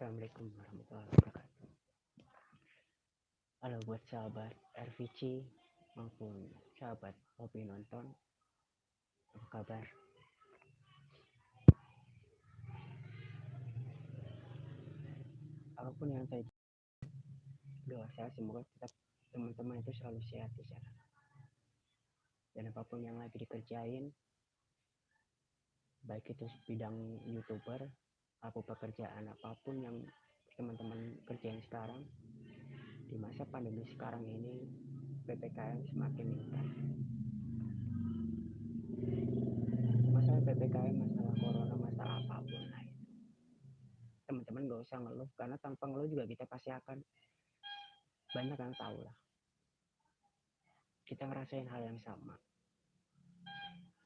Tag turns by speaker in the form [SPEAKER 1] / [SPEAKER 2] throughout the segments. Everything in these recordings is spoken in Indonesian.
[SPEAKER 1] Assalamualaikum warahmatullahi wabarakatuh. Halo buat sahabat RVC maupun sahabat hobi nonton. Apa kabar? Apa pun yang saya doa saya semoga tetap teman-teman itu selalu sehat di sana. Dan apa pun yang lagi dikerjain, baik itu bidang youtuber apa pekerjaan apa pun yang teman-teman kerjain sekarang di masa pandemi sekarang ini PPKM semakin meningkat. Masalah PPKM masalah corona masalah apa pun lah teman-teman gak usah ngeluh karena tanpa ngeluh juga kita pasti akan banyak yang tahu lah. Kita ngerasain hal yang sama.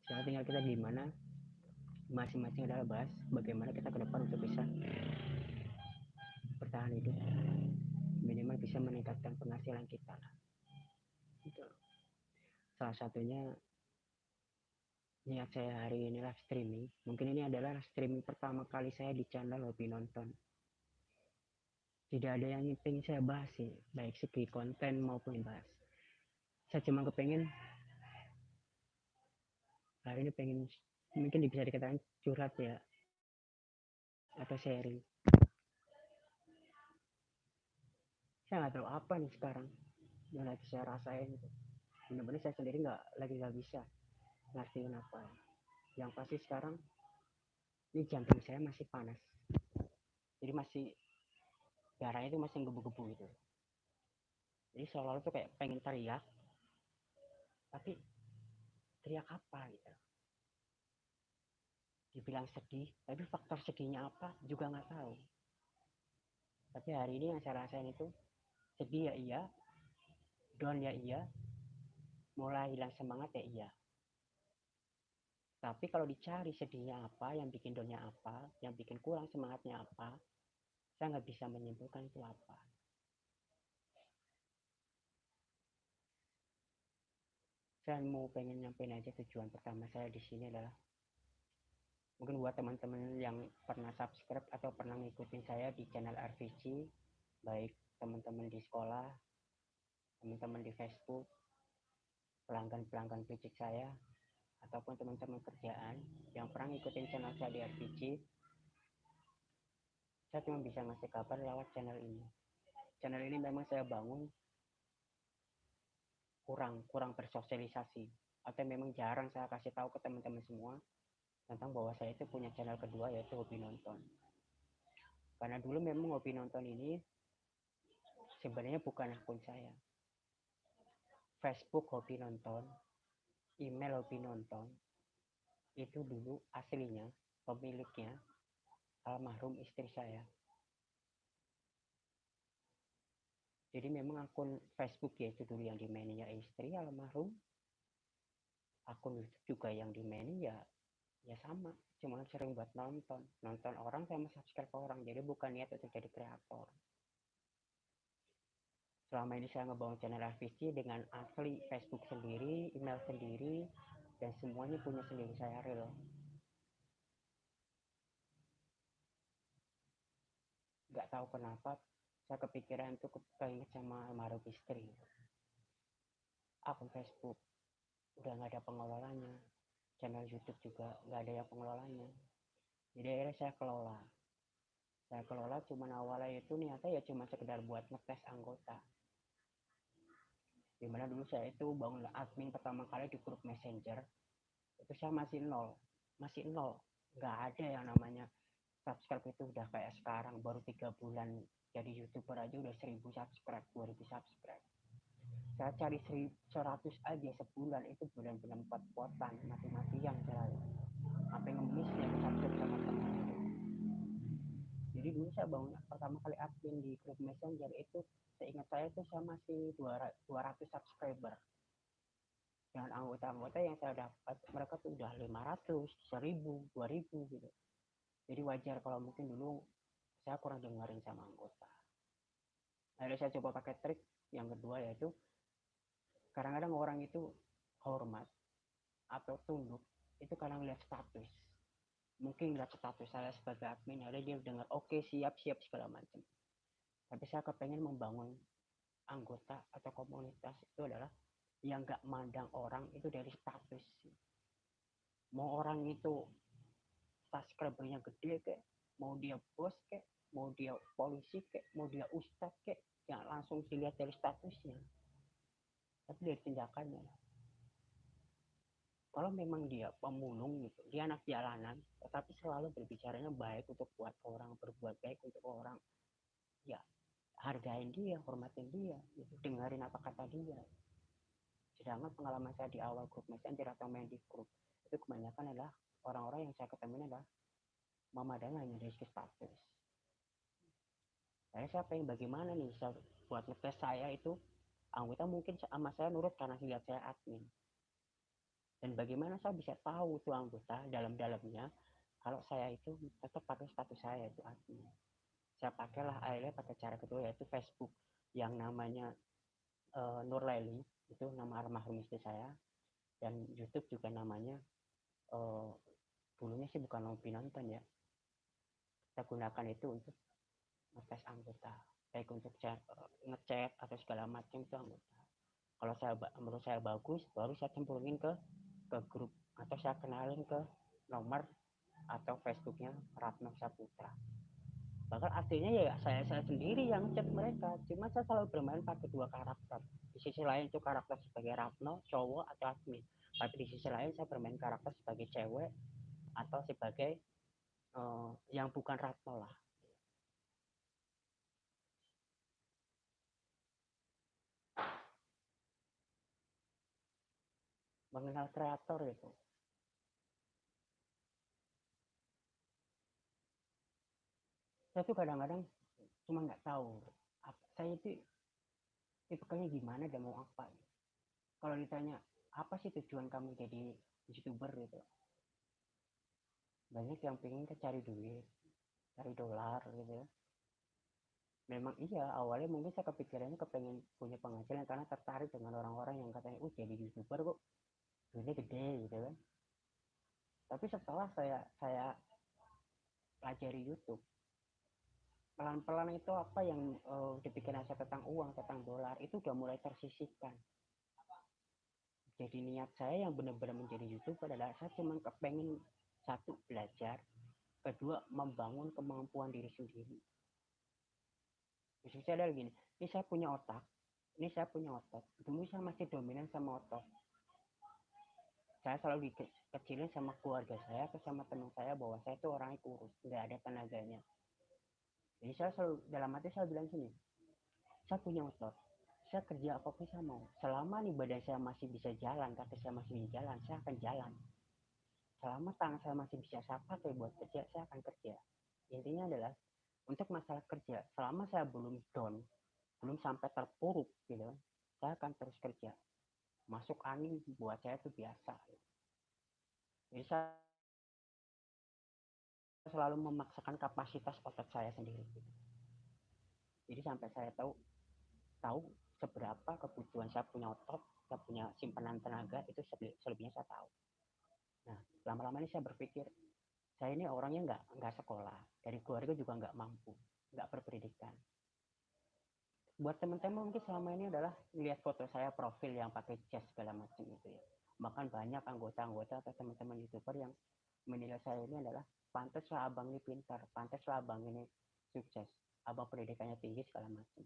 [SPEAKER 1] Sekarang tinggal kita gimana masing-masing adalah bahas bagaimana kita ke depan untuk bisa bertahan hidup. Minimal bisa meningkatkan penghasilan kita lah. Itu salah satunya niat saya hari ini live streaming. Mungkin ini adalah streaming pertama kali saya di channel hobi nonton. Tidak ada yang ingin saya bahas sih baik segi konten maupun bahas. Saya cuma kepengen hari ini pengen mungkin bisa dikatakan curhat ya atau sharing. Saya nggak tahu apa nih sekarang yang lagi saya rasain itu benar-benar saya sendiri nggak lagi nggak bisa ngertiin apa. Yang pasti sekarang ini jantung saya masih panas. Jadi masih darahnya itu masih gebu-gebu gitu. Jadi seolah-olah tuh kayak pengen teriak tapi teriak apa gitu dibilang sedih tapi faktor sedihnya apa juga nggak tahu. Tapi hari ini yang saya rasain itu sedih ya iya down ya iya mulai hilang semangat ya iya. Tapi kalau dicari sedihnya apa yang bikin downnya apa yang bikin kurang semangatnya apa saya nggak bisa menyimpulkan itu apa. Saya mau pengen nyampein aja tujuan pertama saya di sini adalah mungkin buat teman-teman yang pernah subscribe atau pernah ngikutin saya di channel RVC baik teman-teman di sekolah teman-teman di Facebook pelanggan-pelanggan fisik saya ataupun teman-teman kerjaan yang pernah ngikutin channel saya di RVC saya cuma bisa ngasih kabar lewat channel ini. Channel ini memang saya bangun kurang kurang bersosialisasi atau memang jarang saya kasih tahu ke teman-teman semua tentang bahwa saya itu punya channel kedua yaitu hobi nonton. Karena dulu memang hobi nonton ini sebenarnya bukan akun saya. Facebook hobi nonton, email hobi nonton, itu dulu aslinya pemiliknya almarhum istri saya. Jadi memang akun Facebook ya itu dulu yang dimainin ya istri almarhum. Akun YouTube juga yang dimainin ya ya sama. Cuma sering buat nonton. Nonton orang sama subscribe orang. Jadi bukan niat untuk jadi kreator. Selama ini saya ngebangun channel RVC dengan asli Facebook sendiri email sendiri dan semuanya punya sendiri. Saya real. Nggak tahu kenapa saya kepikiran untuk keinget sama almarhum istri. Akun Facebook. Udah nggak ada pengelolanya channel YouTube juga nggak ada yang pengelolanya. Jadi akhirnya saya kelola. Saya kelola cuman awalnya itu niatnya ya cuma sekedar buat ngetes anggota. Di mana dulu saya itu bangun admin pertama kali di grup messenger itu saya masih nol. Masih nol. Nggak ada yang namanya subscribe itu udah kayak sekarang baru tiga bulan jadi youtuber aja udah seribu subscribe 2000 subscribe saya cari 100 aja sebulan itu bulan-bulan empat potan mati yang saya. Apa ngemis ya subscribe sama teman itu? Jadi dulu saya bangun pertama kali admin di grup messenger itu seingat saya itu saya masih 200 subscriber. Dengan anggota-anggota yang saya dapat mereka tuh udah 500, 1000, 2000 gitu. Jadi wajar kalau mungkin dulu saya kurang dengerin sama anggota. Akhirnya saya coba pakai trik yang kedua yaitu kadang-kadang orang itu hormat atau tunduk itu kadang lihat status. Mungkin lihat status saya sebagai admin ada dia dengar oke okay, siap siap segala macam. Tapi saya kepengen membangun anggota atau komunitas itu adalah yang nggak mandang orang itu dari status. Mau orang itu subscribernya gede kayak mau dia bos kayak mau dia polisi kayak mau dia ustadz kayak yang langsung dilihat dari statusnya tapi dari tindakannya kalau memang dia pemulung gitu dia anak jalanan tetapi selalu berbicaranya baik untuk buat orang berbuat baik untuk orang. Ya hargain dia hormatin dia gitu. dengerin apa kata dia. Sedangkan pengalaman saya di awal grup messenger atau main di grup itu kebanyakan adalah orang-orang yang saya ketemu adalah memadai hanya dari status saya siapa yang bagaimana nih buat ngetes saya itu anggota mungkin sama saya nurut karena lihat saya admin. Dan bagaimana saya bisa tahu tuh anggota dalam-dalamnya kalau saya itu tetap pakai status saya itu admin. Saya pakailah akhirnya pakai cara kedua yaitu Facebook yang namanya uh, Nur Laili itu nama almarhum istri saya. Dan YouTube juga namanya uh, dulunya sih bukan Nopi nonton ya. Kita gunakan itu untuk ngetes anggota baik untuk chat, ngechat atau segala macam itu anggota. Kalau saya menurut saya bagus baru saya cemplungin ke ke grup atau saya kenalin ke nomor atau Facebooknya Ratno Saputra. Bahkan aslinya ya saya saya sendiri yang chat mereka. Cuma saya selalu bermain pakai dua karakter. Di sisi lain itu karakter sebagai Ratno cowok atau admin. Tapi di sisi lain saya bermain karakter sebagai cewek atau sebagai uh, yang bukan Ratno lah mengenal kreator itu. Saya tuh kadang-kadang cuma nggak tahu apa, saya itu tipenya gimana dan mau apa kalau ditanya apa sih tujuan kamu jadi youtuber? gitu. Banyak yang pengen ke cari duit cari dolar gitu memang iya awalnya mungkin saya kepikirannya kepengen punya penghasilan karena tertarik dengan orang-orang yang katanya oh jadi youtuber kok duitnya gede gitu kan. Tapi setelah saya saya pelajari YouTube pelan-pelan itu apa yang uh, dipikiran saya tentang uang tentang dolar itu udah mulai tersisihkan. Jadi niat saya yang benar-benar menjadi youtuber adalah saya cuma kepengen satu belajar kedua membangun kemampuan diri sendiri. Maksud saya gini ini saya punya otak ini saya punya otot dulu saya masih dominan sama otot saya selalu dikecilin sama keluarga saya atau sama teman saya bahwa saya itu orangnya kurus nggak ada tenaganya. Jadi saya selalu dalam hati saya bilang sini saya punya otot saya kerja apa pun saya mau. Selama nih badan saya masih bisa jalan kaki saya masih bisa jalan saya akan jalan. Selama tangan saya masih bisa saya pakai buat kerja saya akan kerja. Intinya adalah untuk masalah kerja selama saya belum down belum sampai terpuruk gitu saya akan terus kerja masuk angin buat saya itu biasa. Jadi saya selalu memaksakan kapasitas otot saya sendiri. Jadi sampai saya tahu tahu seberapa kebutuhan saya punya otot saya punya simpanan tenaga itu selebihnya saya tahu. Nah lama-lama ini saya berpikir saya ini orangnya nggak nggak sekolah dari keluarga juga nggak mampu nggak berpendidikan buat teman-teman mungkin selama ini adalah lihat foto saya profil yang pakai jas segala macam itu ya. Bahkan banyak anggota-anggota atau teman-teman youtuber yang menilai saya ini adalah pantaslah abang ini pintar pantaslah abang ini sukses abang pendidikannya tinggi segala macam.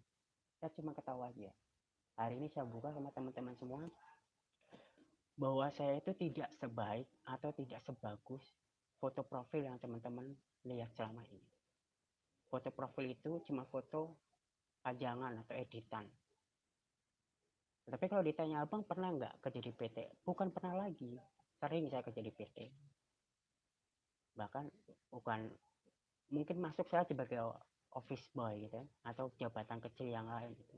[SPEAKER 1] Saya cuma ketawa aja. Hari ini saya buka sama teman-teman semua bahwa saya itu tidak sebaik atau tidak sebagus foto profil yang teman-teman lihat selama ini. Foto profil itu cuma foto pajangan atau editan. Tapi kalau ditanya abang pernah nggak kerja di PT? Bukan pernah lagi. Sering saya kerja di PT. Bahkan bukan mungkin masuk saya sebagai office boy gitu atau jabatan kecil yang lain gitu.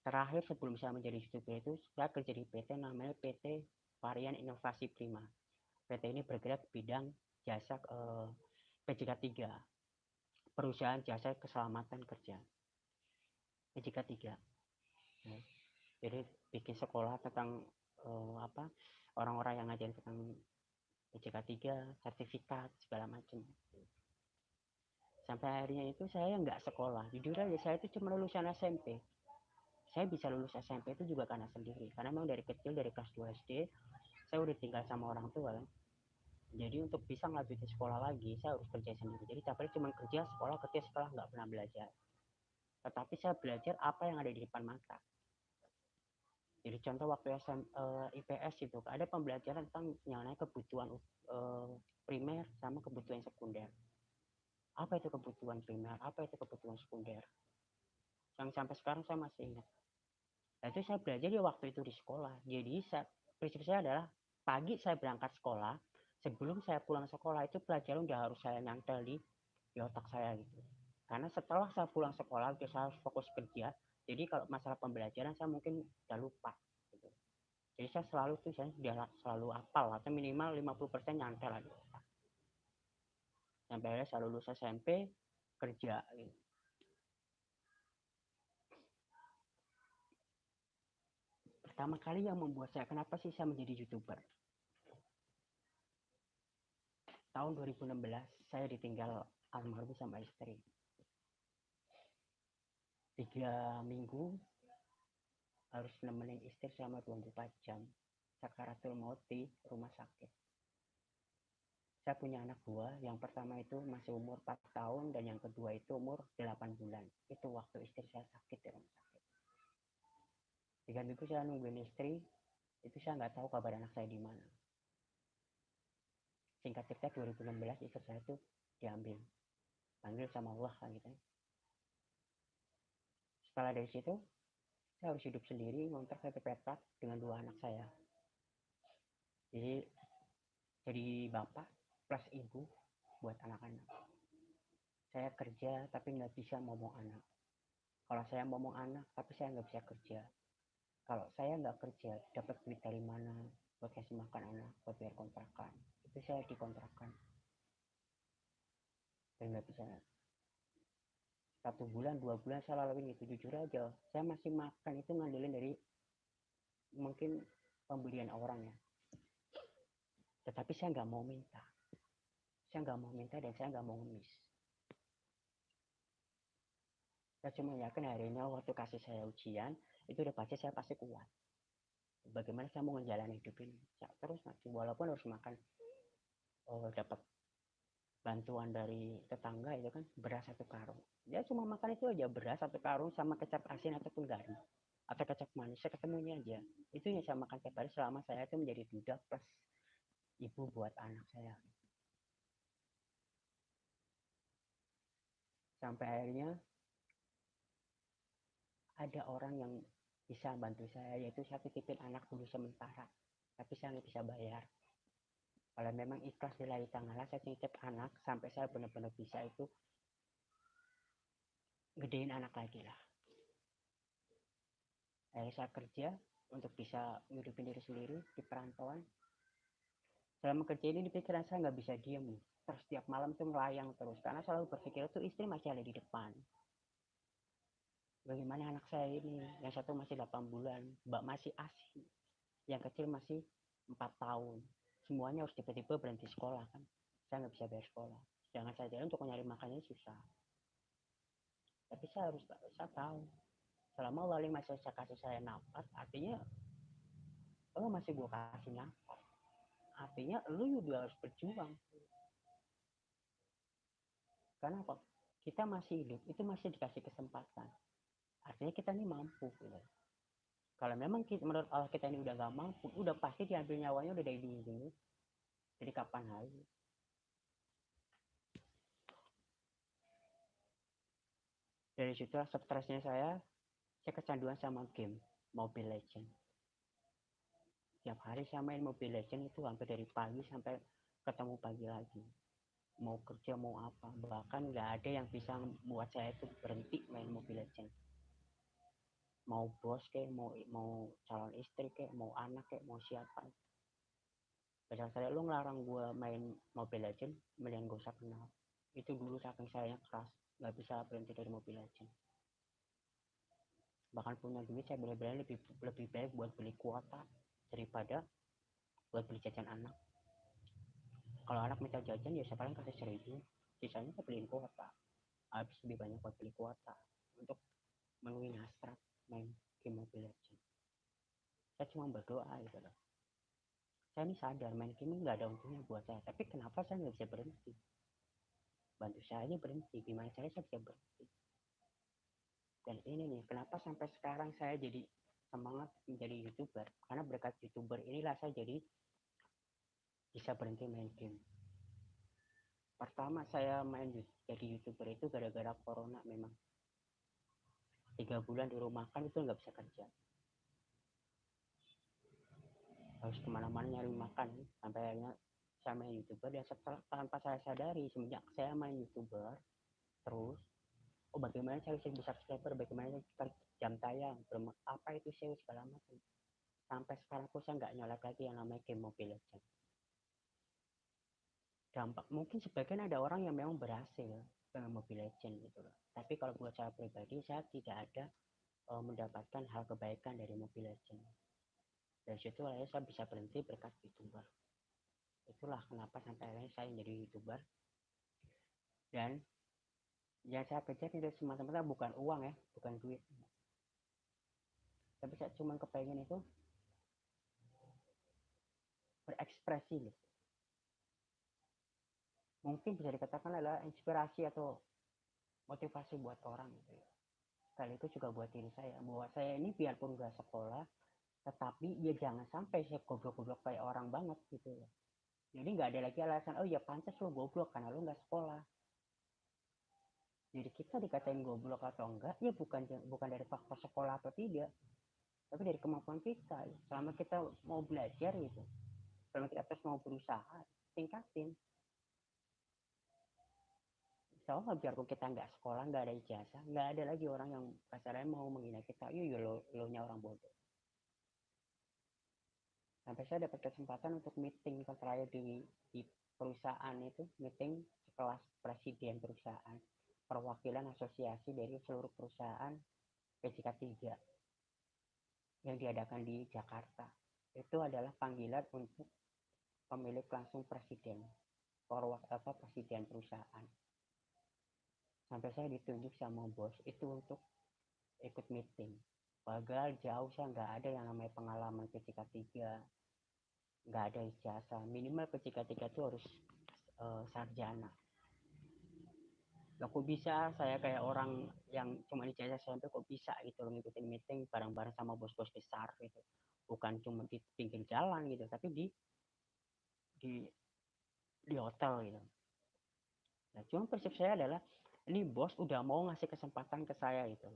[SPEAKER 1] Terakhir sebelum saya menjadi youtuber itu saya kerja di PT namanya PT Varian Inovasi Prima. PT ini bergerak bidang jasa eh, PJK 3 perusahaan jasa keselamatan kerja jika tiga ya. jadi bikin sekolah tentang uh, apa orang-orang yang ngajarin tentang PCK 3 sertifikat segala macam. Sampai akhirnya itu saya nggak sekolah. Jujur aja saya itu cuma lulusan SMP saya bisa lulus SMP itu juga karena sendiri. Karena memang dari kecil dari kelas 2 SD saya udah tinggal sama orang tua. Kan jadi untuk bisa ngajutin sekolah lagi saya harus kerja sendiri. Jadi tapi cuma kerja sekolah kerja sekolah nggak pernah belajar tetapi saya belajar apa yang ada di depan mata. Jadi contoh waktu SM, uh, eh, IPS itu ada pembelajaran tentang yang namanya kebutuhan uh, primer sama kebutuhan sekunder. Apa itu kebutuhan primer? Apa itu kebutuhan sekunder? Yang sampai sekarang saya masih ingat. Nah, itu saya belajar di waktu itu di sekolah. Jadi saya, prinsip saya adalah pagi saya berangkat sekolah sebelum saya pulang sekolah itu pelajaran udah harus saya nyantel di di otak saya gitu karena setelah saya pulang sekolah saya harus fokus kerja jadi kalau masalah pembelajaran saya mungkin udah lupa gitu. jadi saya selalu tuh saya sudah selalu apal atau minimal 50% nyantel aja sampai akhirnya saya lulus SMP kerja gitu. pertama kali yang membuat saya kenapa sih saya menjadi youtuber tahun 2016 saya ditinggal almarhum sama istri tiga minggu harus nemenin istri selama 24 jam. Sakaratul maut di rumah sakit. Saya punya anak dua. Yang pertama itu masih umur 4 tahun dan yang kedua itu umur 8 bulan. Itu waktu istri saya sakit di rumah sakit. Tiga minggu saya nungguin istri. Itu saya nggak tahu kabar anak saya di mana. Singkat cerita 2016 istri saya itu diambil. Panggil sama Allah kan gitu setelah dari situ, saya harus hidup sendiri, ngontrak satu petak dengan dua anak saya. Jadi, jadi bapak plus ibu buat anak-anak. Saya kerja tapi nggak bisa ngomong anak. Kalau saya ngomong anak tapi saya nggak bisa kerja. Kalau saya nggak kerja, dapat duit dari mana? Buat kasih makan anak, buat bayar kontrakan. Itu saya dikontrakan. Dan nggak bisa satu bulan dua bulan saya lalui itu jujur aja saya masih makan itu ngandelin dari mungkin pembelian orang ya. Tetapi saya nggak mau minta. Saya nggak mau minta dan saya nggak mau ngemis saya cuma yakin hari ini waktu kasih saya ujian itu udah pasti saya pasti kuat. Bagaimana saya mau menjalani hidup ini? Terus nanti walaupun harus makan oh, dapat bantuan dari tetangga itu kan beras satu karung. Ya cuma makan itu aja beras satu karung sama kecap asin ataupun garam. Atau kecap manis saya ketemunya aja. Itu yang saya makan tiap hari selama saya itu menjadi duda plus ibu buat anak saya. Sampai akhirnya ada orang yang bisa bantu saya yaitu saya titipin anak dulu sementara. Tapi saya nggak bisa bayar kalau memang ikhlas nilai tanggal saya titip anak sampai saya benar-benar bisa itu gedein anak lagi lah. Akhirnya saya kerja untuk bisa ngidupin diri sendiri di perantauan. Selama kerja ini di pikiran saya nggak bisa diem. Terus setiap malam tuh melayang terus karena selalu berpikir tuh istri masih ada di depan. Bagaimana anak saya ini? Yang satu masih 8 bulan mbak masih asih. Yang kecil masih empat tahun semuanya harus tiba-tiba berhenti sekolah kan. Saya nggak bisa bayar sekolah. Jangan saja untuk mencari makannya susah. Tapi saya harus saya tahu. Selama wali masih saya kasih saya nafas artinya lo masih gue kasih nafas. Artinya lu juga harus berjuang. Karena apa? Kita masih hidup itu masih dikasih kesempatan. Artinya kita ini mampu gitu kalau memang kita, menurut Allah kita ini udah gak mampu udah pasti diambil nyawanya udah dari dulu jadi kapan lagi? Dari situ stresnya saya saya kecanduan sama game Mobile Legend. Tiap hari saya main Mobile Legend itu hampir dari pagi sampai ketemu pagi lagi. Mau kerja mau apa bahkan nggak ada yang bisa membuat saya itu berhenti main Mobile Legend mau bos kayak mau mau calon istri kayak mau anak kayak mau siapa. Pada saya lu ngelarang gue main Mobile Legend mending gue usah kenal. Itu dulu saking saya keras nggak bisa berhenti dari Mobile Legend bahkan punya duit saya benar-benar lebih lebih baik buat beli kuota daripada buat beli jajan anak. Kalau anak minta jajan ya saya paling kasih seribu? Sisanya saya beliin kuota. Habis lebih banyak buat beli kuota untuk memenuhi hasrat main game Mobile Legends. Saya cuma berdoa gitu loh. Saya ini sadar main game nggak ada untungnya buat saya. Tapi kenapa saya nggak bisa berhenti? Bantu saya aja berhenti. Gimana cara saya bisa berhenti? Dan ini nih kenapa sampai sekarang saya jadi semangat menjadi youtuber? Karena berkat youtuber inilah saya jadi bisa berhenti main game. Pertama saya main jadi youtuber itu gara-gara corona memang tiga bulan di rumah kan itu nggak bisa kerja. Harus ke mana-mana nyari makan. Sampai akhirnya saya main youtuber dan setelah tanpa saya sadari semenjak saya main youtuber terus oh bagaimana saya bisa subscriber bagaimana cari jam tayang apa itu SEO segala macam. Sampai sekarang pun saya nggak nyolek lagi yang namanya game Mobile Legends. Dampak mungkin sebagian ada orang yang memang berhasil dengan Mobile Legends gitu loh. Tapi kalau buat saya pribadi saya tidak ada uh, mendapatkan hal kebaikan dari Mobile Legends. Dari situ akhirnya saya bisa berhenti berkat youtuber. Itulah kenapa sampai akhirnya saya menjadi youtuber. Dan yang saya kejar itu semata-mata bukan uang ya bukan duit. Tapi saya cuma kepengen itu berekspresi gitu mungkin bisa dikatakan adalah inspirasi atau motivasi buat orang gitu ya. Kali itu juga buat diri saya bahwa saya ini biarpun gak sekolah tetapi ya jangan sampai saya goblok-goblok kayak orang banget gitu ya. Jadi nggak ada lagi alasan oh ya pantas lo goblok karena lo nggak sekolah. Jadi kita dikatain goblok atau enggak ya bukan bukan dari faktor sekolah atau tidak, tapi dari kemampuan kita. Selama kita mau belajar gitu, selama kita terus mau berusaha, tingkatin insya Allah biarpun kita nggak sekolah nggak ada ijazah nggak ada lagi orang yang kasarnya mau menghina kita yuk lo lo nya orang bodoh. Sampai saya dapat kesempatan untuk meeting terakhir di, di perusahaan itu meeting sekelas presiden perusahaan perwakilan asosiasi dari seluruh perusahaan PJK 3 yang diadakan di Jakarta. Itu adalah panggilan untuk pemilik langsung presiden apa presiden perusahaan sampai saya ditunjuk sama bos itu untuk ikut meeting. Padahal jauh saya nggak ada yang namanya pengalaman PCK 3 nggak ada ijazah. Minimal PCK 3 itu harus uh, sarjana. Kok bisa? Saya kayak orang yang cuma ijazah SMP kok bisa gitu loh ngikutin meeting bareng-bareng sama bos-bos besar gitu. Bukan cuma di pinggir jalan gitu tapi di di di hotel gitu. Nah cuma persepsi saya adalah ini bos udah mau ngasih kesempatan ke saya itu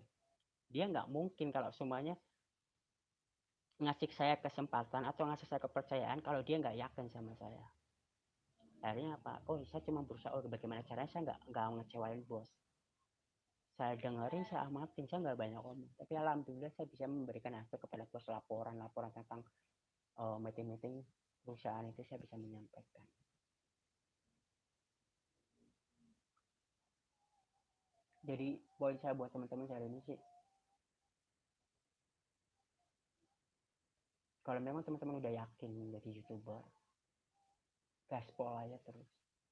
[SPEAKER 1] dia nggak mungkin kalau semuanya ngasih saya kesempatan atau ngasih saya kepercayaan kalau dia nggak yakin sama saya. Akhirnya apa? Oh saya cuma berusaha oh bagaimana caranya saya nggak nggak ngecewain bos. Saya dengerin saya amatin saya nggak banyak omong tapi alhamdulillah saya bisa memberikan efek kepada bos laporan laporan tentang uh, meeting-meeting perusahaan itu saya bisa menyampaikan jadi poin saya buat teman-teman hari ini sih. Kalau memang teman-teman udah yakin jadi youtuber gaspol aja terus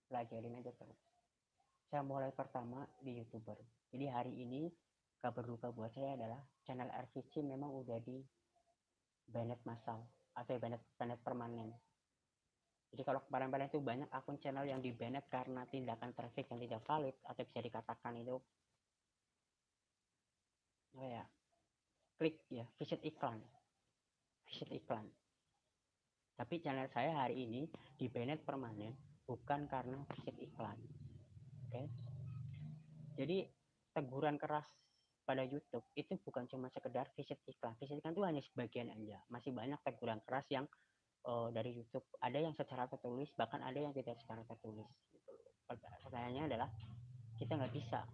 [SPEAKER 1] pelajarin aja terus. Saya mulai pertama di youtuber. Jadi hari ini kabar duka buat saya adalah channel RVC memang udah di banet massal atau banet banet permanen. Jadi kalau kemarin-kemarin itu banyak akun channel yang di banet karena tindakan traffic yang tidak valid atau bisa dikatakan itu oh ya? Klik ya. Visit iklan. Visit iklan. Tapi channel saya hari ini di banned permanen bukan karena visit iklan. Oke? Okay? jadi teguran keras pada YouTube itu bukan cuma sekedar visit iklan. Visit iklan itu hanya sebagian aja. Masih banyak teguran keras yang uh, dari YouTube. Ada yang secara tertulis bahkan ada yang tidak secara tertulis pertanyaannya adalah kita nggak bisa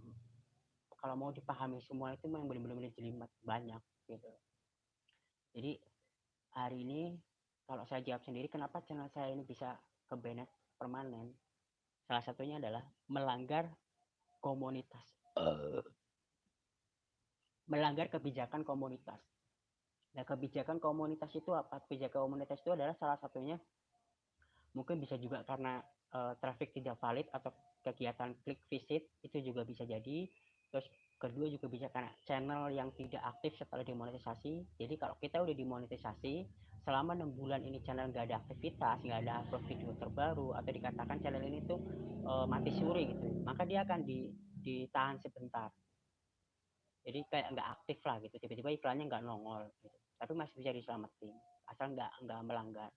[SPEAKER 1] kalau mau dipahami semua itu memang benar-benar jelimet banyak gitu. Jadi hari ini kalau saya jawab sendiri kenapa channel saya ini bisa ke banned permanen? Salah satunya adalah melanggar komunitas. Melanggar kebijakan komunitas. Nah kebijakan komunitas itu apa? Kebijakan komunitas itu adalah salah satunya mungkin bisa juga karena uh, traffic tidak valid atau kegiatan klik visit itu juga bisa jadi terus kedua juga bisa karena channel yang tidak aktif setelah dimonetisasi jadi kalau kita udah dimonetisasi selama enam bulan ini channel nggak ada aktivitas nggak ada upload video terbaru atau dikatakan channel ini tuh uh, mati suri gitu maka dia akan di, ditahan sebentar. Jadi kayak nggak aktif lah gitu tiba-tiba iklannya nggak nongol gitu. Tapi masih bisa diselamatin asal nggak nggak melanggar.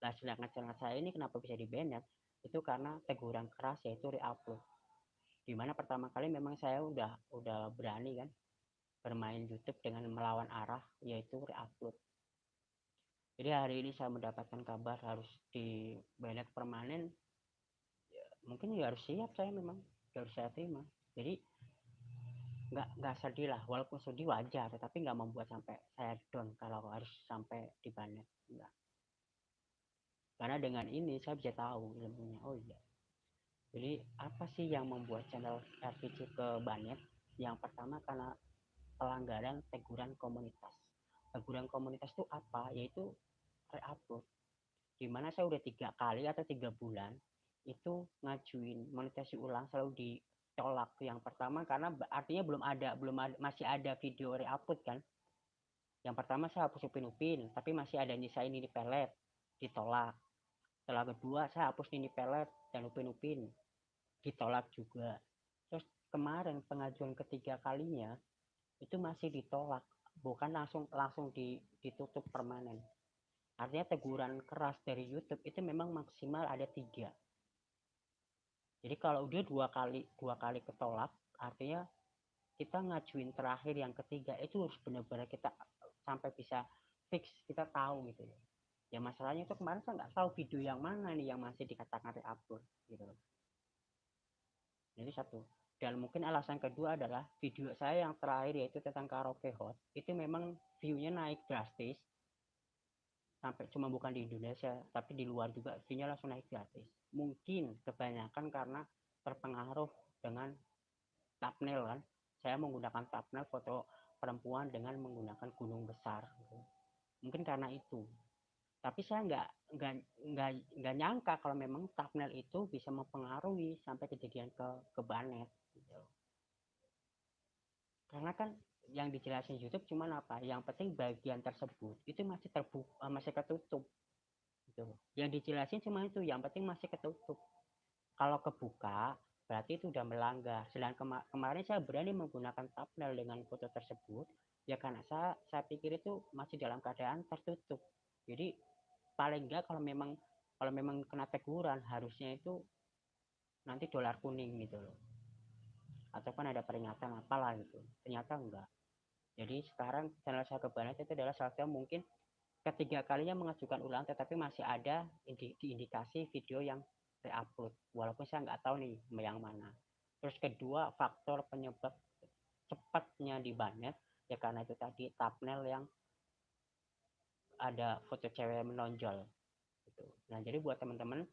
[SPEAKER 1] Nah sedangkan channel saya ini kenapa bisa di banned itu karena teguran keras yaitu reupload di mana pertama kali memang saya udah udah berani kan bermain YouTube dengan melawan arah yaitu reupload. Jadi hari ini saya mendapatkan kabar harus di banned permanen ya, mungkin ya harus siap saya memang harus saya terima. Jadi nggak nggak sedih lah walaupun sedih wajar tetapi nggak membuat sampai saya down kalau harus sampai di banet enggak karena dengan ini saya bisa tahu ilmunya oh iya jadi apa sih yang membuat channel RPG ke banet? Yang pertama karena pelanggaran teguran komunitas. Teguran komunitas itu apa? Yaitu reupload. Di mana saya udah tiga kali atau tiga bulan itu ngajuin monetasi ulang selalu di tolak yang pertama karena artinya belum ada belum ada, masih ada video reupload kan? Yang pertama saya hapus upin upin tapi masih ada nyisain ini pelet ditolak setelah kedua saya hapus ini pelet dan upin upin ditolak juga. Terus kemarin pengajuan ketiga kalinya itu masih ditolak. Bukan langsung langsung ditutup permanen. Artinya teguran keras dari YouTube itu memang maksimal ada tiga. Jadi kalau udah dua kali dua kali ketolak artinya kita ngajuin terakhir yang ketiga itu harus benar-benar kita sampai bisa fix kita tahu gitu ya ya masalahnya itu kemarin saya nggak tahu video yang mana nih yang masih dikatakan reupload gitu jadi satu. Dan mungkin alasan kedua adalah video saya yang terakhir yaitu tentang karaoke hot itu memang viewnya naik drastis. Sampai cuma bukan di Indonesia tapi di luar juga viewnya langsung naik gratis mungkin kebanyakan karena terpengaruh dengan thumbnail kan. Saya menggunakan thumbnail foto perempuan dengan menggunakan gunung besar gitu. mungkin karena itu tapi saya nggak nggak nggak nggak nyangka kalau memang thumbnail itu bisa mempengaruhi sampai kejadian ke ke banet gitu. karena kan yang dijelasin YouTube cuma apa? Yang penting bagian tersebut itu masih terbuka eh, masih ketutup gitu. Yang dijelasin cuma itu yang penting masih ketutup. Kalau kebuka berarti itu udah melanggar. Sedangkan kema kemarin saya berani menggunakan thumbnail dengan foto tersebut ya karena saya saya pikir itu masih dalam keadaan tertutup. Jadi paling enggak kalau memang kalau memang kena teguran harusnya itu nanti dolar kuning gitu loh. Ataupun ada peringatan apalah gitu. Ternyata enggak jadi sekarang channel saya kebanet itu adalah salah satu mungkin ketiga kalinya mengajukan ulang tetapi masih ada indi indikasi video yang reupload. Walaupun saya nggak tahu nih yang mana. Terus kedua faktor penyebab cepatnya di banet ya karena itu tadi thumbnail yang ada foto cewek menonjol gitu. nah jadi buat teman-teman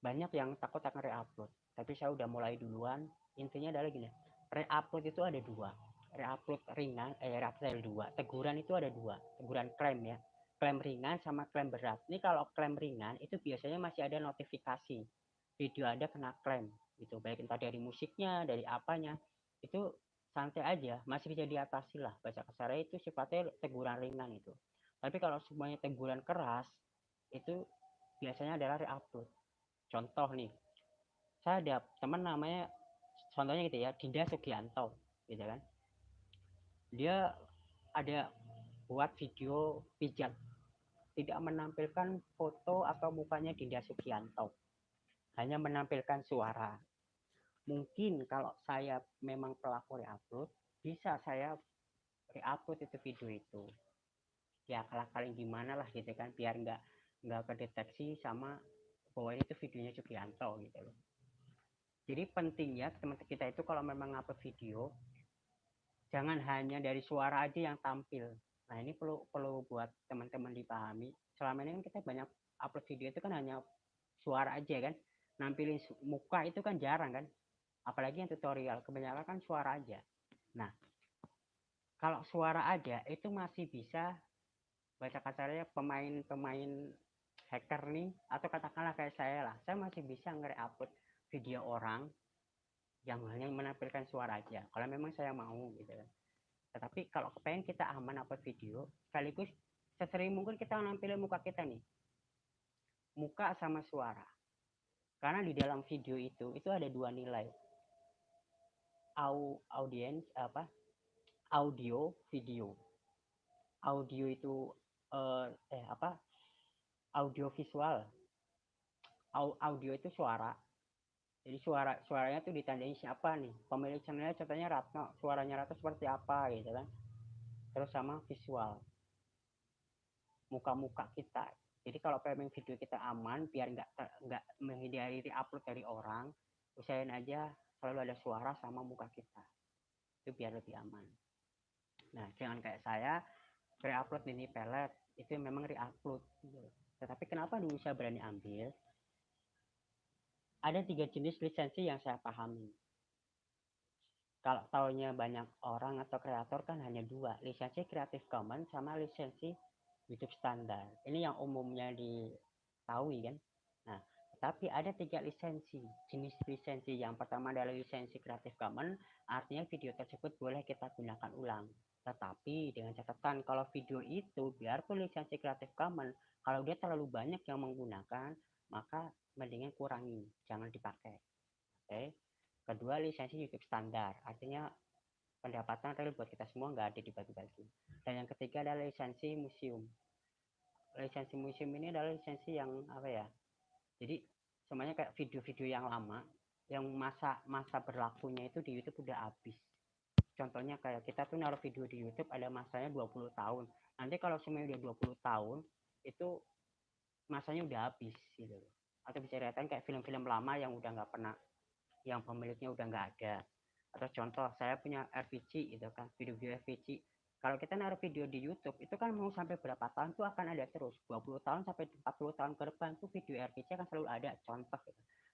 [SPEAKER 1] banyak yang takut akan reupload. Tapi saya udah mulai duluan. Intinya adalah gini reupload itu ada dua. Reupload ringan eh reupload dua. Teguran itu ada dua. Teguran klaim ya. Klaim ringan sama klaim berat. Ini kalau klaim ringan itu biasanya masih ada notifikasi. Video ada kena klaim gitu. Baik entah dari musiknya dari apanya itu santai aja masih bisa diatasi lah. Baca kasarnya itu sifatnya teguran ringan itu. Tapi kalau semuanya teguran keras itu biasanya adalah reupload contoh nih saya ada teman namanya contohnya gitu ya Dinda Sugianto gitu kan. Dia ada buat video pijat tidak menampilkan foto atau mukanya Dinda Sugianto hanya menampilkan suara mungkin kalau saya memang pelaku reupload bisa saya reupload itu video itu. Ya kalah kali gimana lah gitu kan biar nggak nggak kedeteksi sama bahwa itu videonya Sugianto gitu loh. Jadi pentingnya teman kita itu kalau memang upload video jangan hanya dari suara aja yang tampil. Nah ini perlu perlu buat teman-teman dipahami. Selama ini kan kita banyak upload video itu kan hanya suara aja kan nampilin muka itu kan jarang kan apalagi yang tutorial kebanyakan kan suara aja. Nah kalau suara aja itu masih bisa baca kasarnya pemain-pemain hacker nih atau katakanlah kayak saya lah saya masih bisa nge-upload video orang yang hanya menampilkan suara aja kalau memang saya mau gitu kan. Tetapi kalau kepengen kita aman upload video sekaligus sesering mungkin kita nampilin muka kita nih muka sama suara. Karena di dalam video itu itu ada dua nilai au audiens apa audio video. Audio itu uh, eh apa audio visual. Audio itu suara. Jadi suara suaranya tuh ditandain siapa nih? Pemilik channelnya contohnya Ratno. Suaranya Ratno seperti apa gitu kan? Terus sama visual. Muka-muka kita. Jadi kalau pengen video kita aman biar nggak nggak menghindari upload dari orang usahain aja selalu ada suara sama muka kita itu biar lebih aman nah jangan kayak saya re-upload ini pelet itu memang re-upload gitu. tetapi kenapa dulu saya berani ambil ada tiga jenis lisensi yang saya pahami. Kalau tahunya banyak orang atau kreator kan hanya dua, lisensi Creative Commons sama lisensi YouTube standar. Ini yang umumnya diketahui kan. Tapi ada tiga lisensi. Jenis lisensi yang pertama adalah lisensi Creative Commons, artinya video tersebut boleh kita gunakan ulang. Tetapi dengan catatan kalau video itu biarpun lisensi Creative Commons, kalau dia terlalu banyak yang menggunakan, maka mendingan kurangi, jangan dipakai. Oke. Kedua, lisensi YouTube standar, artinya pendapatan real buat kita semua nggak ada dibagi-bagi. Dan yang ketiga adalah lisensi museum. Lisensi museum ini adalah lisensi yang apa ya? Jadi semuanya kayak video-video yang lama, yang masa masa berlakunya itu di YouTube udah habis. Contohnya kayak kita tuh naruh video di YouTube ada masanya 20 tahun. Nanti kalau semuanya udah 20 tahun, itu masanya udah habis gitu atau bisa dikatakan kayak film-film lama yang udah nggak pernah yang pemiliknya udah nggak ada atau contoh saya punya RPG itu kan video-video RPG kalau kita naruh video di YouTube itu kan mau sampai berapa tahun tuh akan ada terus. 20 tahun sampai 40 tahun ke depan tuh video RPG akan selalu ada contoh.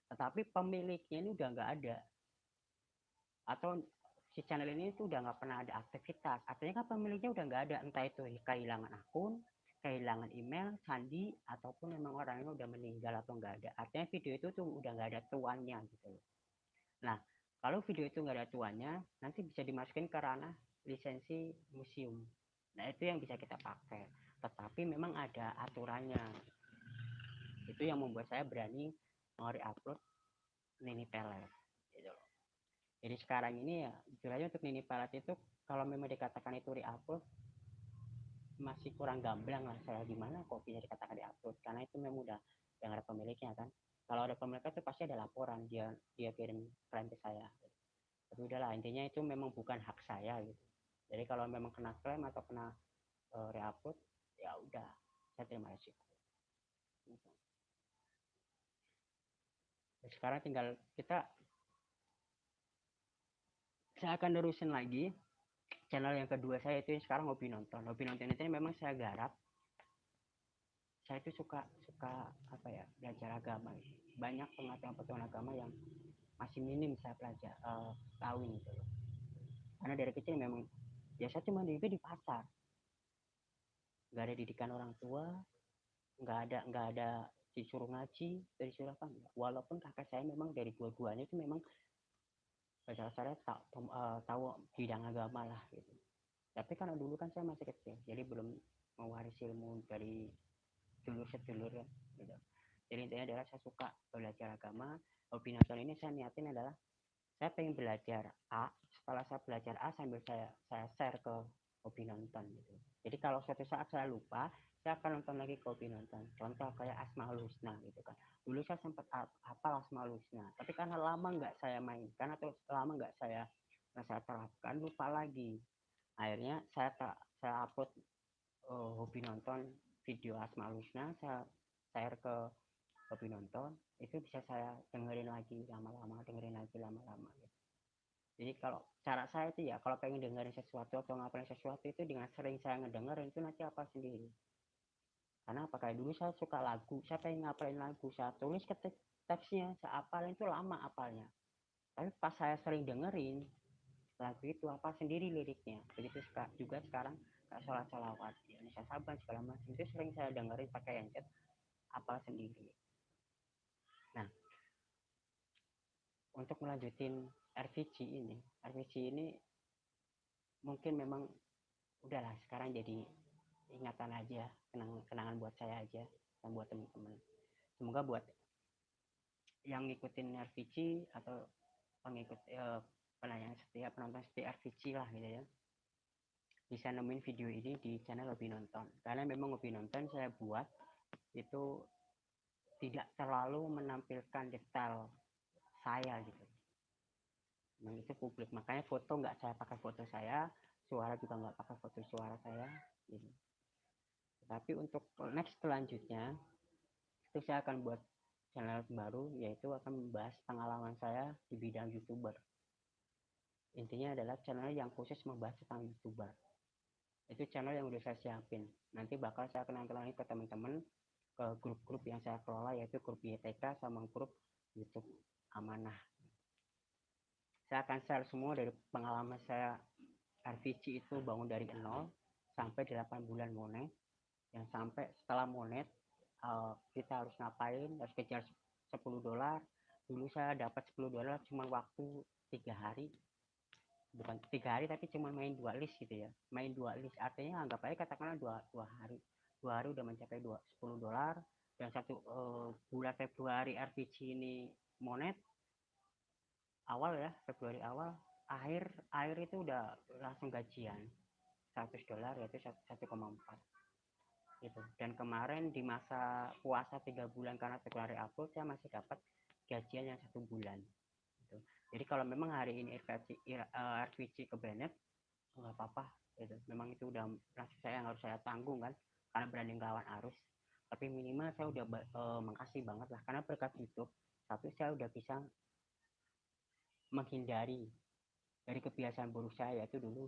[SPEAKER 1] Tetapi pemiliknya ini udah nggak ada. Atau si channel ini tuh udah nggak pernah ada aktivitas. Artinya kan pemiliknya udah nggak ada. Entah itu kehilangan akun kehilangan email, sandi, ataupun memang orangnya udah meninggal atau enggak ada. Artinya video itu tuh udah nggak ada tuannya gitu Nah, kalau video itu nggak ada tuannya, nanti bisa dimasukin ke ranah lisensi museum. Nah, itu yang bisa kita pakai. Tetapi memang ada aturannya. Itu yang membuat saya berani mau re-upload Nini Pelet. Gitu Jadi sekarang ini ya, jujur untuk Nini Pelet itu kalau memang dikatakan itu re-upload, masih kurang gamblang lah saya gimana kok bisa dikatakan diupload karena itu memang udah yang ada pemiliknya kan kalau ada pemiliknya itu pasti ada laporan dia dia kirim klaim ke saya tapi udahlah intinya itu memang bukan hak saya gitu jadi kalau memang kena klaim atau kena uh, reupload ya udah saya terima resiko. Gitu. sekarang tinggal kita saya akan terusin lagi channel yang kedua saya itu sekarang hobi nonton. Hobi nonton itu memang saya garap. Saya itu suka suka apa ya belajar agama. Banyak pengetahuan-pengetahuan agama yang masih minim saya belajar uh, tahu gitu karena dari kecil memang saya cuma di di pasar. Nggak ada didikan orang tua nggak ada nggak ada disuruh ngaji dari suruh apa walaupun kakak saya memang dari dua-duanya itu memang dasar-dasarnya tak, uh, tahu bidang agama lah gitu. Tapi karena dulu kan saya masih kecil jadi belum mewarisi ilmu dari dulur sedulur ya gitu. Jadi intinya adalah saya suka belajar agama. Hobi nonton ini saya niatin adalah saya pengen belajar A setelah saya belajar A sambil saya saya share ke hobi nonton gitu. Jadi kalau suatu saat saya lupa saya akan nonton lagi hobi nonton. Contoh kayak Asmaul Husna gitu kan. Dulu saya sempat hafal Asmaul Husna tapi karena lama nggak saya mainkan atau lama nggak saya saya terapkan lupa lagi. Akhirnya saya tak saya upload uh, hobi nonton video Asmaul Husna saya share ke hobi nonton. Itu bisa saya dengerin lagi lama-lama dengerin lagi lama-lama gitu. Jadi kalau cara saya itu ya kalau pengen dengerin sesuatu atau ngapain sesuatu itu dengan sering saya ngedengerin itu nanti apa sendiri. Karena apa? Kayak dulu saya suka lagu saya pengen ngapalin lagu saya tulis ketik teksnya saya apalin itu lama apalnya. Tapi pas saya sering dengerin lagu itu apa sendiri liriknya. Begitu juga sekarang kayak sholat sholawat ya Indonesia Saban segala macam itu sering saya dengerin pakai handset apal sendiri. Nah untuk melanjutin RVG ini. RVG ini mungkin memang udahlah sekarang jadi ingatan aja kenangan kenangan buat saya aja dan buat teman-teman semoga buat yang ngikutin RVG atau pengikut eh, penanya setia penonton setia RVG lah gitu ya bisa nemuin video ini di channel lebih nonton. Karena memang lebih nonton saya buat itu tidak terlalu menampilkan detail saya gitu memang itu publik. Makanya foto nggak saya pakai foto saya suara juga nggak pakai foto suara saya gitu. Tapi untuk next selanjutnya itu saya akan buat channel baru yaitu akan membahas pengalaman saya di bidang youtuber. Intinya adalah channel yang khusus membahas tentang youtuber. Itu channel yang udah saya siapin. Nanti bakal saya kenal kenalin ke teman-teman ke grup-grup yang saya kelola yaitu grup YTK sama grup YouTube amanah saya akan share semua dari pengalaman saya. RVC itu bangun dari nol sampai 8 bulan monet. Yang sampai setelah monet uh, kita harus ngapain? Harus kejar 10 dolar. Dulu saya dapat 10 dolar cuma waktu tiga hari. Bukan tiga hari tapi cuma main dua list gitu ya. Main dua list. Artinya anggap aja katakanlah dua dua hari. Dua hari udah mencapai dua sepuluh dolar. Dan satu uh, bulan Februari RPC ini monet awal ya Februari awal akhir akhir itu udah langsung gajian 100 dolar yaitu 1,4 gitu dan kemarin di masa puasa tiga bulan karena Februari April saya masih dapat gajian yang satu bulan gitu. Jadi kalau memang hari ini RVC, uh, RVC ke Bennett nggak apa-apa gitu. Memang itu udah nasib saya yang harus saya tanggung kan karena berani ngelawan arus. Tapi minimal saya udah uh, makasih banget lah karena berkat YouTube satu saya udah bisa menghindari dari kebiasaan buruk saya yaitu dulu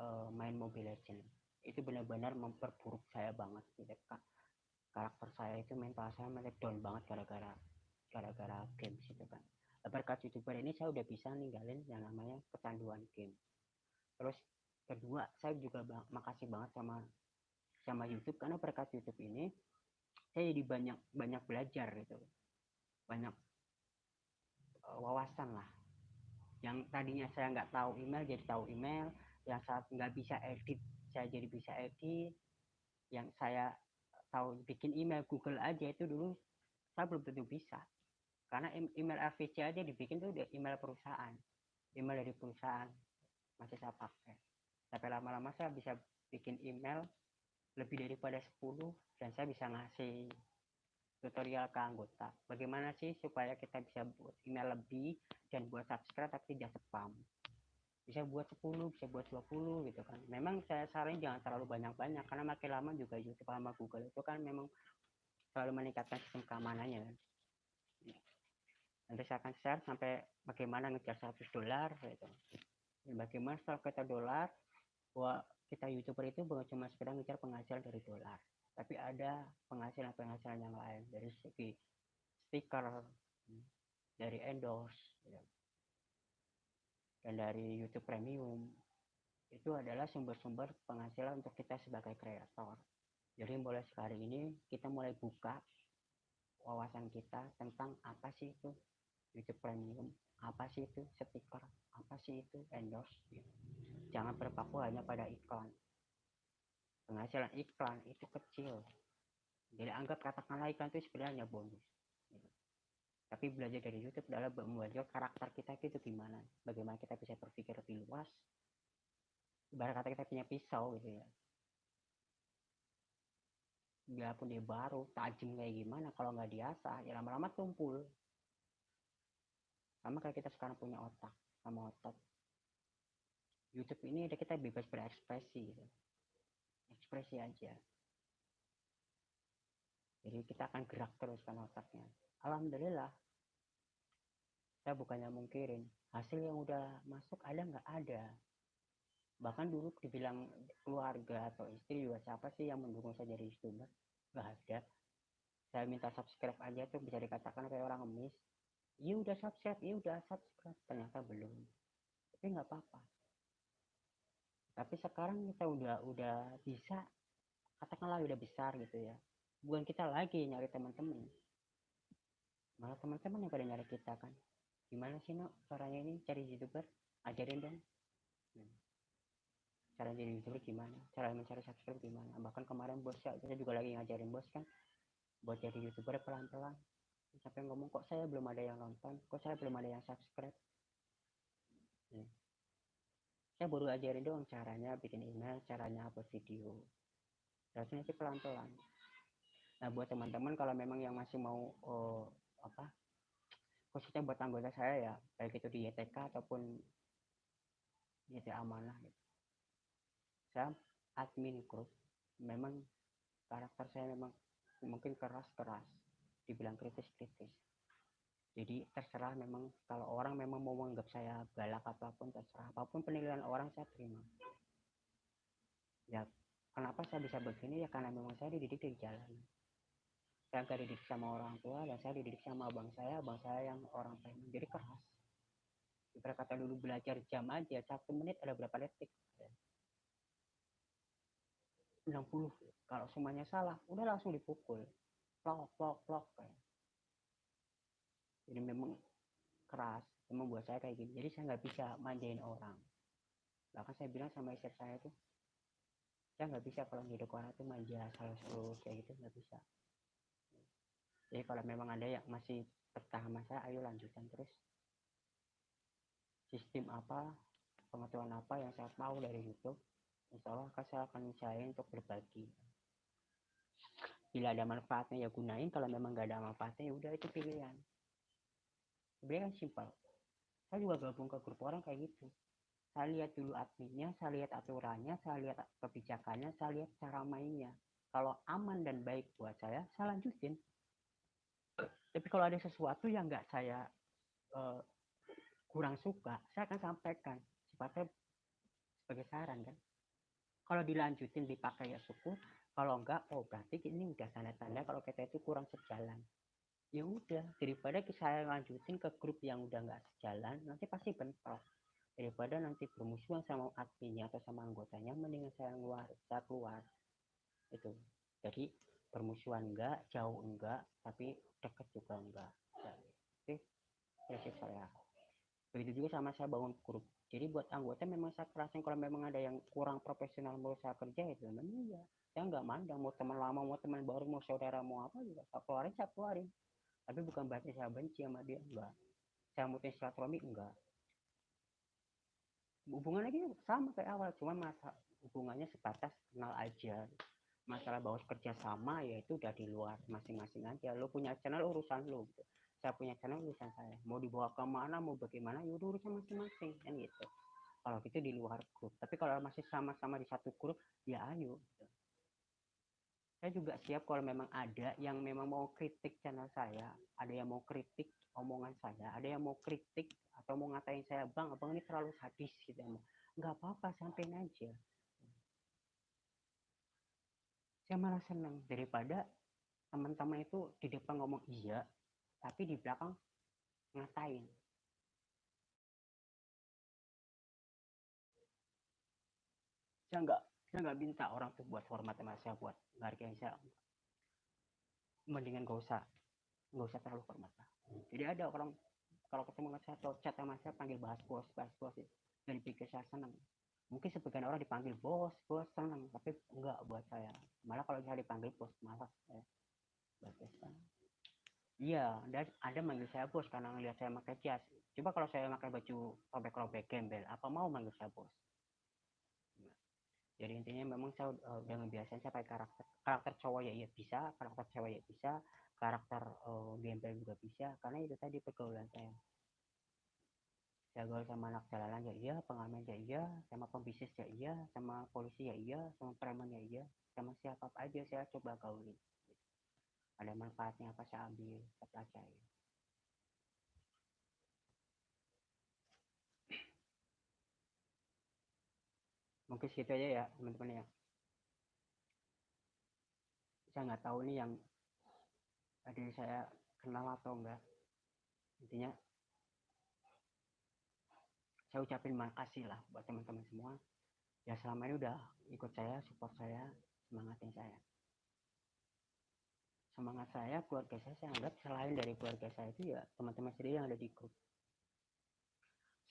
[SPEAKER 1] uh, main Mobile Legend itu benar-benar memperburuk saya banget gitu. Karakter saya itu mental saya mulai down banget gara-gara gara-gara game gitu kan berkat youtuber ini saya udah bisa ninggalin yang namanya kecanduan game. Terus kedua saya juga bang, makasih banget sama sama YouTube karena berkat YouTube ini saya jadi banyak banyak belajar gitu. Banyak wawasan lah. Yang tadinya saya nggak tahu email jadi tahu email. Yang saat nggak bisa edit saya jadi bisa edit. Yang saya tahu bikin email Google aja itu dulu saya belum tentu bisa. Karena email RVC aja dibikin tuh email perusahaan. Email dari perusahaan masih saya pakai. Tapi lama-lama saya bisa bikin email lebih daripada 10 dan saya bisa ngasih tutorial ke anggota. Bagaimana sih supaya kita bisa buat email lebih dan buat subscribe tapi tidak spam? Bisa buat 10 bisa buat 20 gitu kan. Memang saya saranin jangan terlalu banyak-banyak karena makin lama juga YouTube sama Google itu kan memang selalu meningkatkan sistem keamanannya kan. Nanti saya akan share sampai bagaimana ngejar 100 dolar gitu. Dan bagaimana setelah kita dolar? Bahwa kita youtuber itu bukan cuma sekedar ngejar penghasilan dari dolar tapi ada penghasilan-penghasilan yang lain dari segi stiker dari endorse gitu. dan dari YouTube Premium itu adalah sumber-sumber penghasilan untuk kita sebagai kreator jadi mulai sekarang ini kita mulai buka wawasan kita tentang apa sih itu YouTube Premium apa sih itu stiker apa sih itu endorse gitu. jangan berpaku hanya pada iklan penghasilan iklan itu kecil. Jadi anggap katakanlah iklan itu sebenarnya bonus. Tapi belajar dari YouTube adalah membuat karakter kita itu gimana. Bagaimana kita bisa berpikir lebih luas. Ibarat kata kita punya pisau gitu ya. Biarpun dia baru tajam kayak gimana kalau nggak diasah ya lama-lama tumpul. Sama kayak kita sekarang punya otak sama otot YouTube ini ada kita bebas berekspresi gitu. Ekspresi aja. Jadi kita akan gerak terus kan otaknya. Alhamdulillah saya bukannya mungkirin. Hasil yang udah masuk ada nggak? Ada. Bahkan dulu dibilang keluarga atau istri juga siapa sih yang mendukung saya jadi youtuber? Nggak ada. Saya minta subscribe aja tuh bisa dikatakan kayak orang ngemis. Iya udah subscribe iya udah subscribe. Ternyata belum. Tapi nggak apa-apa tapi sekarang kita udah udah bisa katakanlah udah besar gitu ya. Bukan kita lagi nyari teman-teman. Malah teman-teman yang pada nyari kita kan. Gimana sih no caranya ini? Cari youtuber? Ajarin dong. Hmm. cara jadi youtuber gimana? Cara mencari subscribe gimana? Bahkan kemarin bos ya kita juga lagi ngajarin bos kan. Buat jadi youtuber pelan-pelan. Sampai ngomong kok saya belum ada yang nonton? Kok saya belum ada yang subscribe? Hmm. Saya baru ajarin dong caranya bikin email caranya upload video. Rasanya sih pelan-pelan. Nah buat teman-teman kalau memang yang masih mau oh, apa khususnya buat anggota saya ya baik itu di YTK ataupun YT amanah gitu. Saya admin grup memang karakter saya memang mungkin keras-keras dibilang kritis-kritis jadi terserah memang kalau orang memang mau menganggap saya galak apa pun terserah. Apa pun penilaian orang saya terima. Ya kenapa saya bisa begini? Ya karena memang saya dididik di jalan. Saya nggak dididik sama orang tua dan saya dididik sama abang saya. Abang saya yang orang preman jadi keras. Kita kata dulu belajar jam aja satu menit ada berapa detik? 60 kalau semuanya salah udah langsung dipukul. Plok plok plok kayak jadi memang keras memang buat saya kayak gini. Jadi saya nggak bisa manjain orang. Bahkan saya bilang sama istri saya tuh saya nggak bisa kalau hidup orang tuh manja salah kayak gitu nggak bisa. Jadi kalau memang ada yang masih betah sama saya ayo lanjutkan terus. Sistem apa pengetahuan apa yang saya tahu dari YouTube insya Allah saya akan usahain untuk berbagi. Bila ada manfaatnya ya gunain kalau memang gak ada manfaatnya ya udah itu pilihan sebenarnya kan simpel. Saya juga gabung ke grup orang kayak gitu. Saya lihat dulu adminnya saya lihat aturannya saya lihat kebijakannya saya lihat cara mainnya. Kalau aman dan baik buat saya saya lanjutin. Tapi kalau ada sesuatu yang nggak saya uh, kurang suka saya akan sampaikan. Sifatnya sebagai saran kan? Kalau dilanjutin dipakai ya syukur. Kalau enggak oh berarti ini udah tanda-tanda kalau kita itu kurang sejalan ya udah daripada saya lanjutin ke grup yang udah nggak sejalan nanti pasti bentrok. Daripada nanti bermusuhan sama adminnya atau sama anggotanya mendingan saya keluar saya keluar. Itu jadi bermusuhan enggak jauh enggak tapi dekat juga enggak ya, oke. Prinsip saya. Begitu juga sama saya bangun grup. Jadi buat anggota memang saya kerasin kalau memang ada yang kurang profesional mau saya kerja itu memang iya saya nggak mandang mau teman lama mau teman baru mau saudara mau apa juga saya keluarin saya keluarin tapi bukan berarti saya benci sama dia enggak. Saya mutusin silaturahmi enggak. Hubungan lagi sama kayak awal cuma masa hubungannya sebatas kenal aja. Masalah bahwa kerja sama ya itu udah di luar masing-masing aja. Lo punya channel urusan lo gitu. Saya punya channel urusan saya. Mau dibawa ke mana mau bagaimana ya udah urusan masing-masing kan gitu. Kalau gitu di luar grup. Tapi kalau masih sama-sama di satu grup ya ayo gitu. Saya juga siap kalau memang ada yang memang mau kritik channel saya ada yang mau kritik omongan saya ada yang mau kritik atau mau ngatain saya bang abang ini terlalu sadis gitu nggak apa-apa sampein aja. Saya malah senang daripada teman-teman itu di depan ngomong iya tapi di belakang ngatain. Saya nggak saya nggak minta orang tuh buat hormat sama saya buat menghargai saya mendingan gak usah gak usah terlalu hormat lah. Jadi ada orang kalau ketemu sama saya atau chat sama saya panggil bahas bos bahas bos dan pikir saya senang. Mungkin sebagian orang dipanggil bos bos senang. Tapi enggak buat saya. Malah kalau saya dipanggil bos malas saya iya ada ada manggil saya bos karena ngelihat saya pakai jas coba kalau saya pakai baju robek-robek gembel apa mau manggil saya bos jadi intinya memang saya uh, udah ngebiasain saya pakai karakter karakter cowok ya iya bisa karakter cewek ya bisa karakter uh, gembel juga bisa karena itu tadi pergaulan saya. Saya gaul sama anak jalanan ya iya pengamen ya iya sama pembisnis ya iya sama polisi ya iya sama preman ya iya sama siapa aja saya coba gaulin. Ada manfaatnya apa saya ambil saya pelajari mungkin segitu aja ya teman-teman ya. Saya nggak tahu nih yang tadi saya kenal atau enggak. Intinya saya ucapin makasih lah buat teman-teman semua ya selama ini udah ikut saya support saya semangatin saya. Semangat saya keluarga saya saya anggap selain dari keluarga saya itu ya teman-teman sendiri yang ada di grup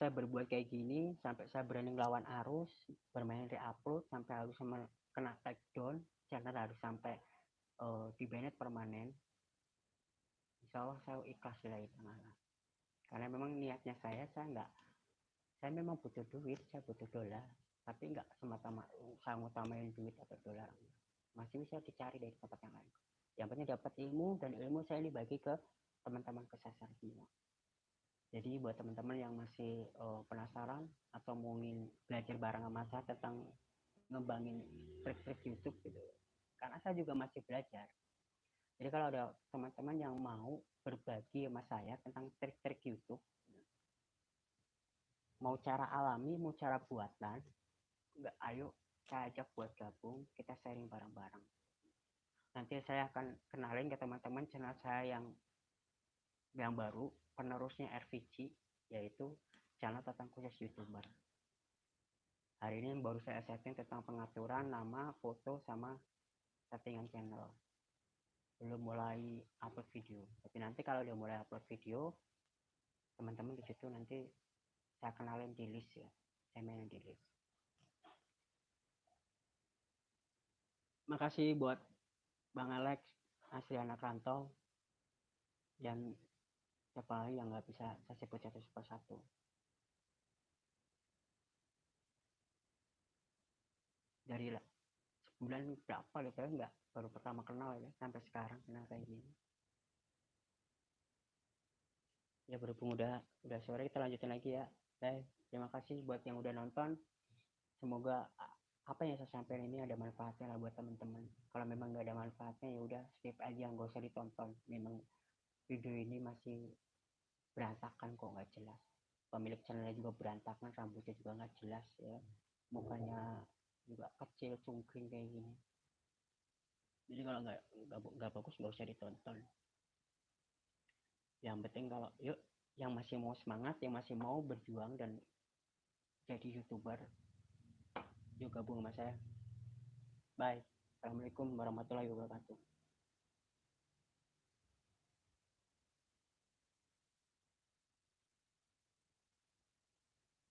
[SPEAKER 1] saya berbuat kayak gini sampai saya berani ngelawan arus bermain re-upload sampai harus kena take down channel harus sampai uh, di banned permanen. Insya Allah saya ikhlas lah itu karena memang niatnya saya saya nggak saya memang butuh duit saya butuh dolar tapi nggak semata-mata saya utamain duit atau dolar. Masih bisa dicari dari tempat yang lain. Yang penting dapat ilmu dan ilmu saya dibagi ke teman-teman kesasar semua jadi buat teman-teman yang masih uh, penasaran atau mau ingin belajar bareng sama saya tentang ngembangin trik-trik YouTube gitu karena saya juga masih belajar. Jadi kalau ada teman-teman yang mau berbagi sama saya tentang trik-trik YouTube mau cara alami mau cara buatan nggak ayo saya ajak buat gabung kita sharing bareng-bareng. Nanti saya akan kenalin ke teman-teman channel saya yang yang baru penerusnya RVG yaitu channel tentang khusus youtuber. Hari ini baru saya setting tentang pengaturan nama foto sama settingan channel. Belum mulai upload video. Tapi nanti kalau udah mulai upload video teman-teman di situ nanti saya kenalin di list ya. Saya mainin di list. Makasih buat Bang Alex asli anak rantau dan siapa lagi yang nggak bisa saya sebut satu persatu dari sebulan berapa gitu ya nggak baru pertama kenal ya sampai sekarang kenal kayak gini ya berhubung udah udah sore kita lanjutin lagi ya Baik, terima kasih buat yang udah nonton. Semoga apa yang saya sampaikan ini ada manfaatnya lah buat teman-teman. Kalau memang nggak ada manfaatnya ya udah skip aja, nggak usah ditonton. Memang video ini masih berantakan kok nggak jelas. Pemilik channelnya juga berantakan, rambutnya juga nggak jelas ya. Mukanya juga kecil, cungkring kayak gini. Jadi kalau nggak nggak bagus nggak usah ditonton. Yang penting kalau yuk yang masih mau semangat, yang masih mau berjuang dan jadi youtuber, yuk gabung sama saya. Bye. Assalamualaikum warahmatullahi wabarakatuh.